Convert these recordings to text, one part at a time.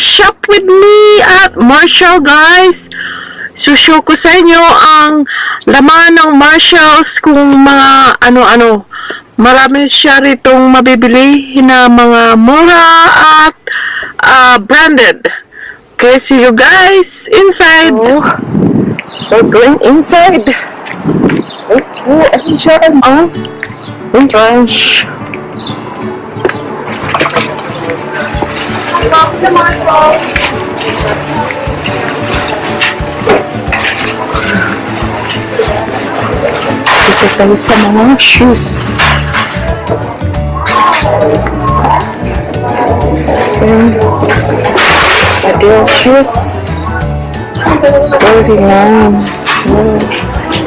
shop with me at Marshall guys. Sushow ko sa inyo ang laman ng Marshalls kung mga ano-ano. Marami siya ritong mabibili na mga mura at ah, branded. Okay, see you guys inside. we're going inside. Let's go enjoy Drop the micro. Kita tahu sama shoes. Then, o shoes. Thirty nine.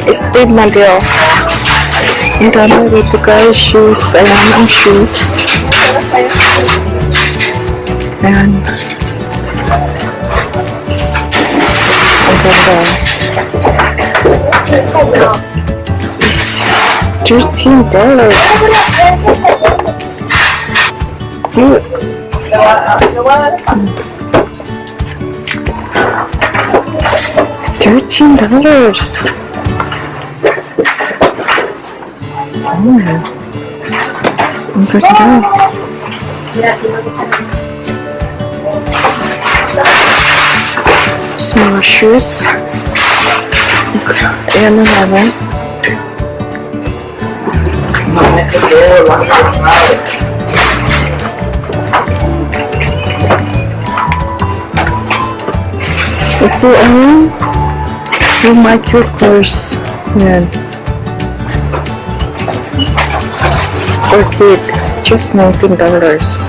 Estate model. Então, eu vou tocar shoes. É, Alarm shoes. Ayan. Ang ganda. Dollars. Cute. Thirteen dollars. Oh. Ang ganda. Small shoes. Na naman. Ito ang yung Michael Kors. Yan. For just $19.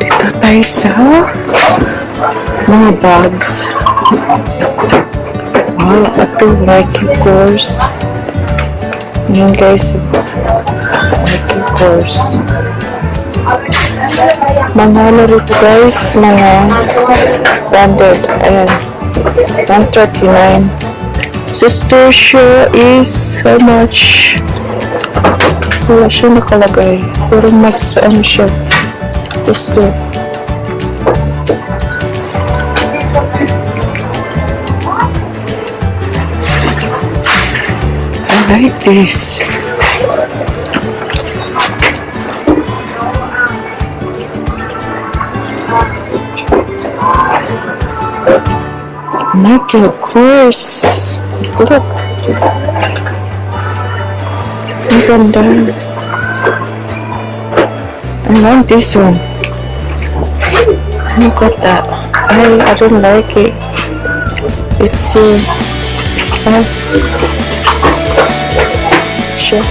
Dito tayo sa mga bags. Wow, ito Nike course. Yan guys, Nike course. Mga ano rito guys, mga branded. Ayan. 139. Sister shoe is how much? Wala siya nakalagay. Pero mas ano siya. Gusto. I like this. Nike, of course. Look. Ang ganda. I like this one. Look at that. I, I don't like it. It's so uh, sure.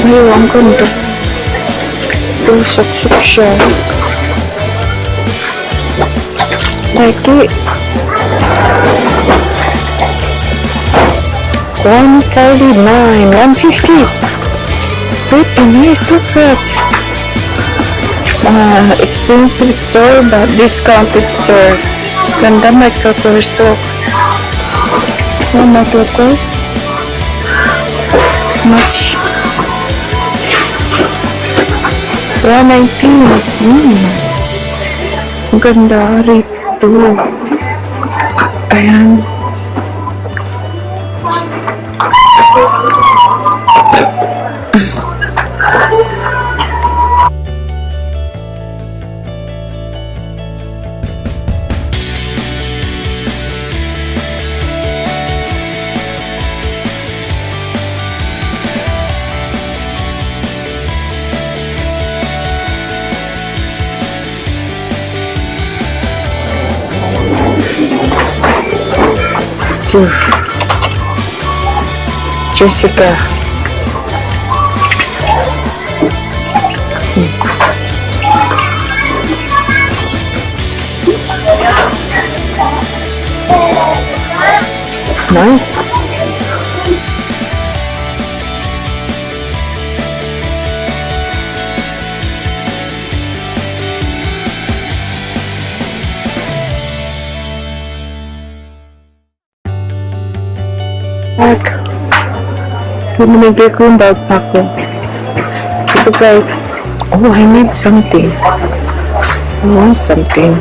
Ay, ang ganda. Tusok-sok siya. Like it. 139, 150. Pretty nice, look at. Uh, expensive store but discounted store. Ganda Michael Kors look. Oh, Michael Kors. Much. 119. Hmm. Ganda rito. Ayan. Jessica. Hmm. Nice. Yung backpack ko. Ito guys, oh, I need something. I want something.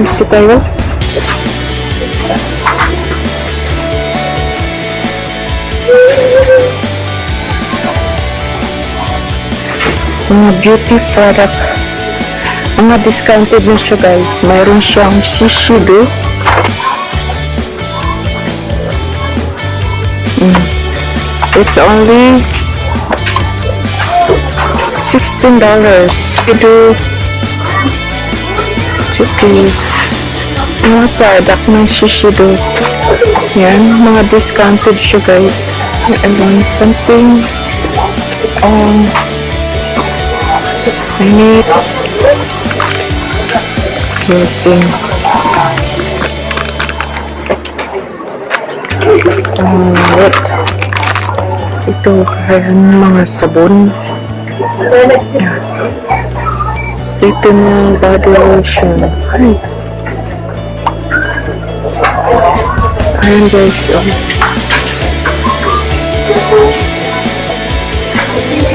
Ito tayo? Mga beauty product. Mga discounted na siya guys. Mayroon siyang Shishido. It's only sixteen dollars. Ito Chippy. Mga product ng Shiseido. Yan, mga discounted siya guys. Want something. Um, I need closing. Um, what? Ito, kaya mga sabon. Yeah. Ito na body lotion. Ay. Ayan guys, oh.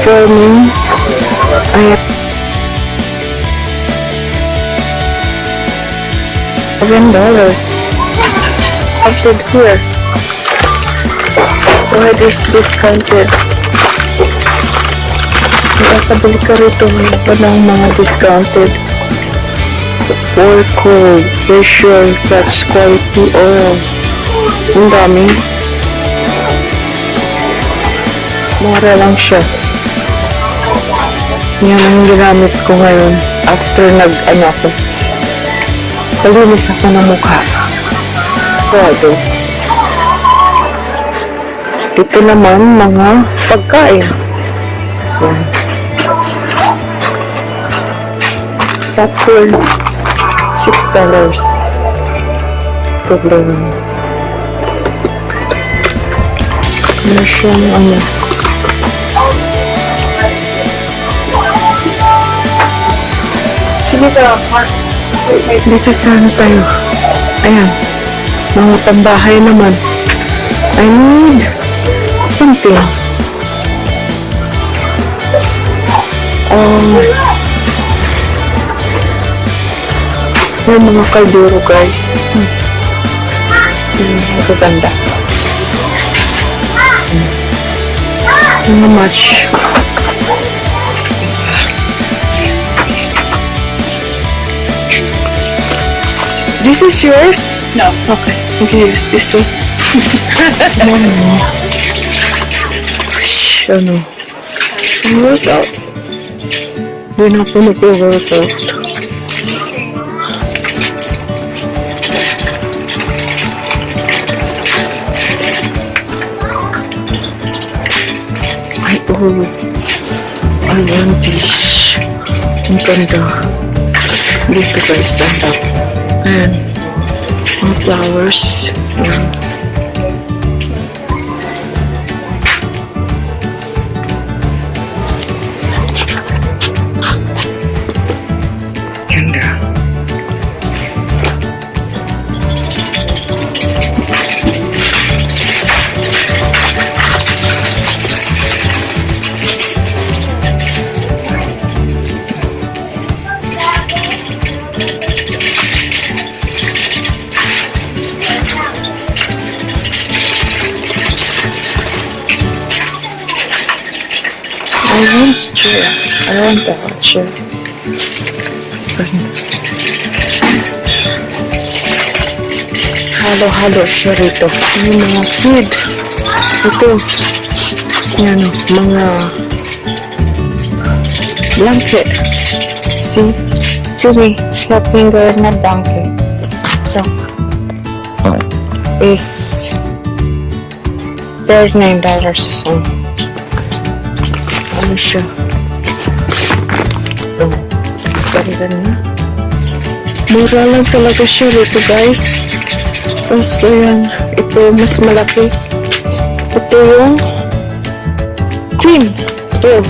For me, ayan. Seven dollars. Updated here. Why this discounted? Nakakabili ka rito pa ng mga discounted. For cold, facial, touch quality oil. Ang dami. Mura lang siya. Yan ang ginamit ko ngayon. After nag, ano ako, palinis ako ng mukha. Todo. Ito naman mga pagkain. Yan. Popcorn, six dollars. Ito lang. Ano siyang ano? Sige ka, Mark. Dito sana tayo. Ayan. Mga pambahay naman. I need something. Um, yung mga kalduro guys. Hmm. Hmm, magaganda. Hmm. Mga match. This is yours? No. Okay, you can use this one. Ano? Workout. Hindi na po nag-workout. Ay, oh. I want this. Ang ganda. Dito guys. Ayan. Mga flowers. Ayan. Chair. Halo-halo siya rito. Yung mga food. Ito. Yan, mga blanket. See? Chili. Siya finger na blanket. Ito. Is $39. Oh. Ano siya? Ganda na. Mura lang talaga siya dito guys. Tapos ayan, ito mas malaki. Ito yung queen. Ito.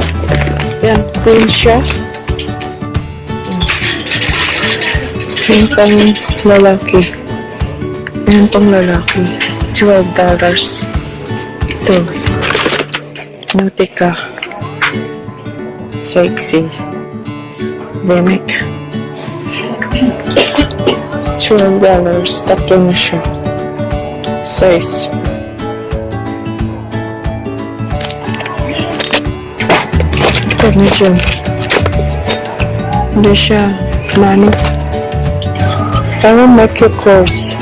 Yan, queen siya. Yan pang lalaki. Yan pang lalaki. $12. Ito. Nautica. Sexy. Remic. $12. Tatlo na siya. Size. Ito, medyo. Hindi siya mano. Parang Michael Kors.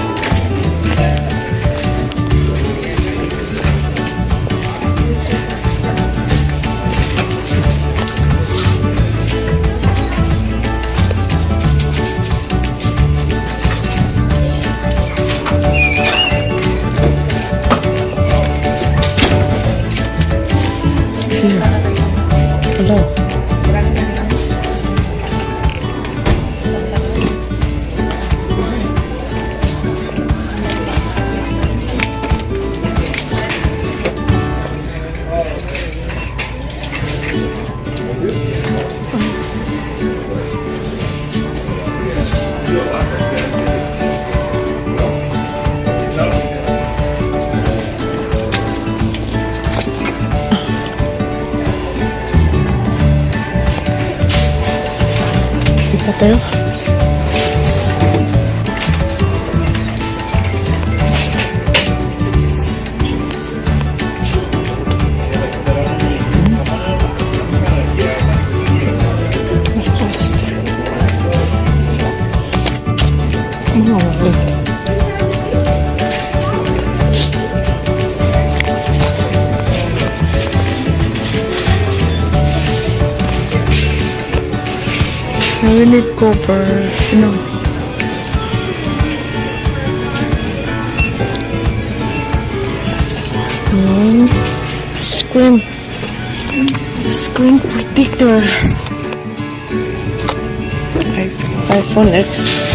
Di Now we need copper. No. No. Screen. Screen protector. IPhone X.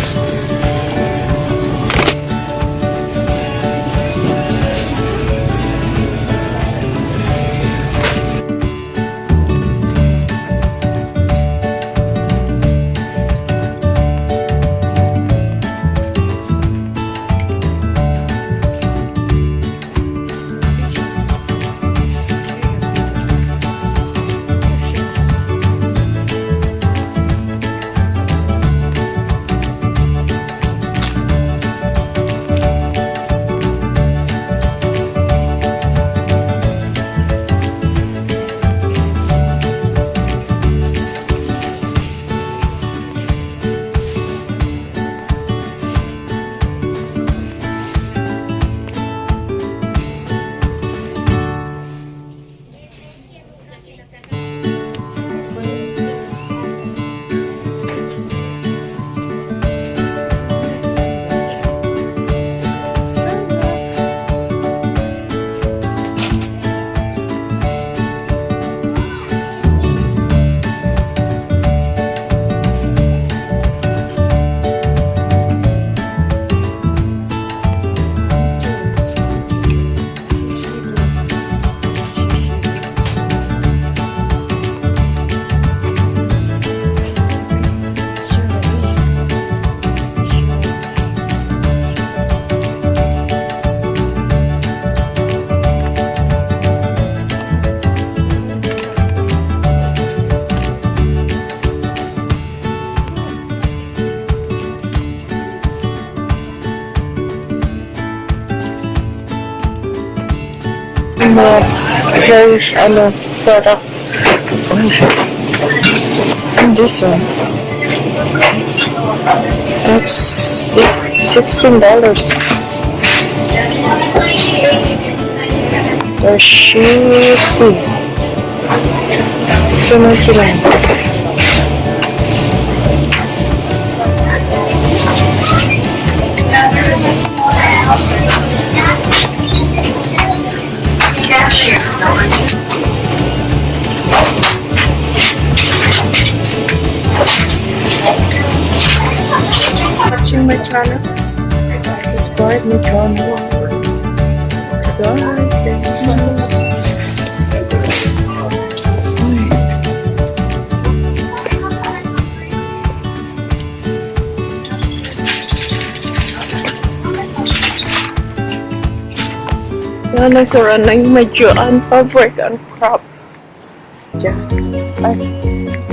And this one. That's si- $16. They're shitty. Ito na watching my channel. Subscribe my channel. Don't miss. Yan, nagsara na yung medyo unfabric and crop. Diyan. Ay,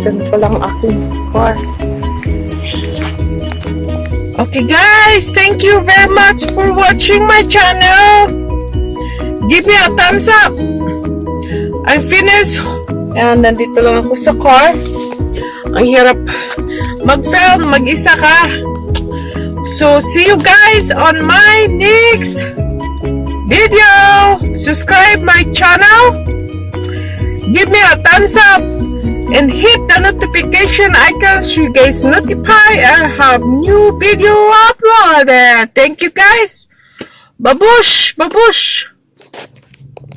ganito lang aking car. Okay guys, thank you very much for watching my channel. Give me a thumbs up. I'm finished. Ayan, nandito lang ako sa car. Ang hirap mag-film, mag-isa ka. So, see you guys on my next video. Subscribe my channel. Give me a thumbs up and hit the notification icon so you guys notify I have new video uploaded. Thank you guys. Babush, babush.